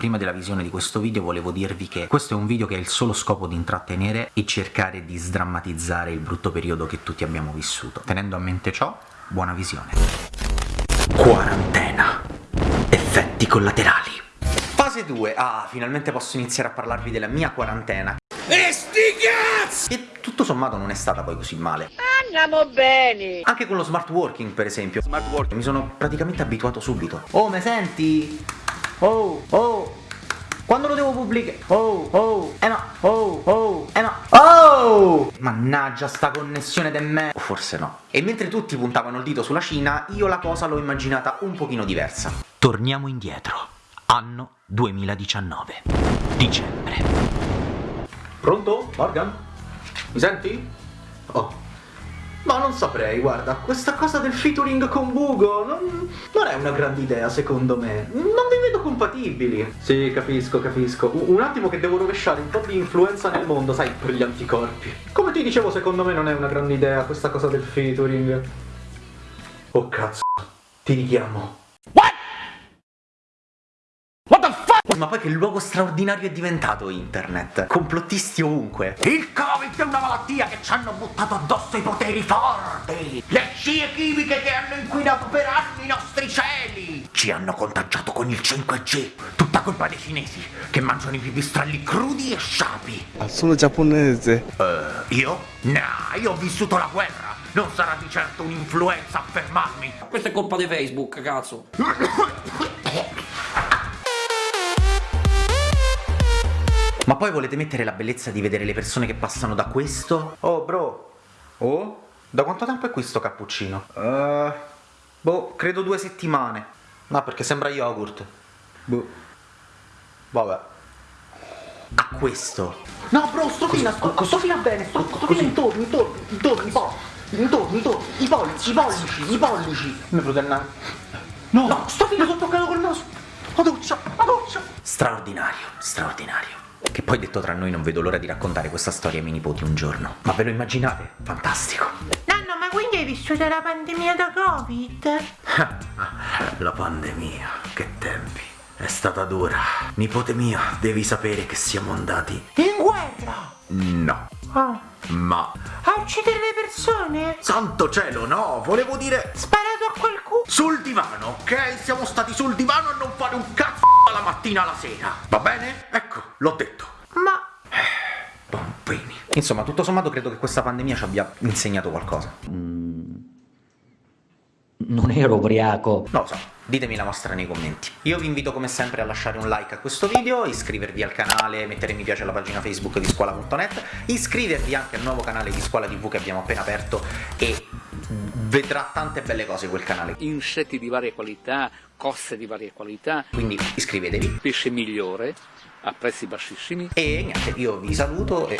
Prima della visione di questo video volevo dirvi che questo è un video che ha il solo scopo di intrattenere e cercare di sdrammatizzare il brutto periodo che tutti abbiamo vissuto. Tenendo a mente ciò, buona visione. Quarantena. Effetti collaterali. Fase 2. Ah, finalmente posso iniziare a parlarvi della mia quarantena. E sti cazzi! E tutto sommato non è stata poi così male. Andiamo bene! Anche con lo smart working, per esempio. Smart working. Mi sono praticamente abituato subito. Oh, me senti? Oh, oh! Quando lo devo pubblicare? Oh, oh, eh no, oh, oh, eh no, oh! Mannaggia sta connessione de me. O forse no. E mentre tutti puntavano il dito sulla Cina, io la cosa l'ho immaginata un pochino diversa. Torniamo indietro. Anno 2019. Dicembre. Pronto? Morgan? Mi senti? Oh. Ma non saprei, guarda, questa cosa del featuring con Bugo non, non è una grande idea secondo me. Non compatibili. Sì, capisco, capisco. Un, un attimo che devo rovesciare un po' di influenza nel mondo, sai, per gli anticorpi. Come ti dicevo, secondo me non è una grande idea questa cosa del featuring. Oh cazzo, ti richiamo. Ma poi che luogo straordinario è diventato internet? Complottisti ovunque. Il Covid è una malattia che ci hanno buttato addosso i poteri forti. Le scie chimiche che hanno inquinato per anni i nostri cieli. Ci hanno contagiato con il 5G Tutta colpa dei cinesi Che mangiano i pipistrelli crudi e sciapi. Ah, sono giapponese. uh, Io? No, io ho vissuto la guerra. Non sarà di certo un'influenza a fermarmi. Questa è colpa di Facebook, cazzo. Ma poi volete mettere la bellezza di vedere le persone che passano da questo? Oh, bro. Oh? Da quanto tempo è qui sto cappuccino? Uh, boh, credo due settimane. No, perché sembra yogurt. Boh. Vabbè. A questo. No, bro, sto fina, sto, sto fina bene, sto, sto fina intorno, intorno, intorno, i pollici. Intorno, intorno, i pollici, i pollici, i pollici. Mi frutella. No, no, sto fina, sono toccato col naso. La doccia, la doccia. Straordinario, straordinario. Che poi detto tra noi non vedo l'ora di raccontare questa storia ai miei nipoti un giorno. Ma ve lo immaginate? Fantastico. Nanno, ma quindi hai vissuto la pandemia da Covid? La pandemia, che tempi. È stata dura. Nipote mio, devi sapere che siamo andati. In guerra? No. Ah. Ma. A uccidere le persone? Santo cielo, no! Volevo dire. Sparato a qualcuno? Sul divano, ok? Siamo stati sul divano a non fare un cazzo dalla mattina alla sera. Va bene? Ecco, l'ho detto. Insomma, tutto sommato credo che questa pandemia ci abbia insegnato qualcosa. Non ero ubriaco. Non lo so, ditemi la vostra nei commenti. Io vi invito come sempre a lasciare un like a questo video, iscrivervi al canale, mettere mi piace alla pagina Facebook di scuola.net, iscrivervi anche al nuovo canale di Scuola TV che abbiamo appena aperto e vedrà tante belle cose quel canale. Insetti di varia qualità, coste di varia qualità, Quindi iscrivetevi pesce migliore, a prezzi bassissimi. e niente, io vi saluto e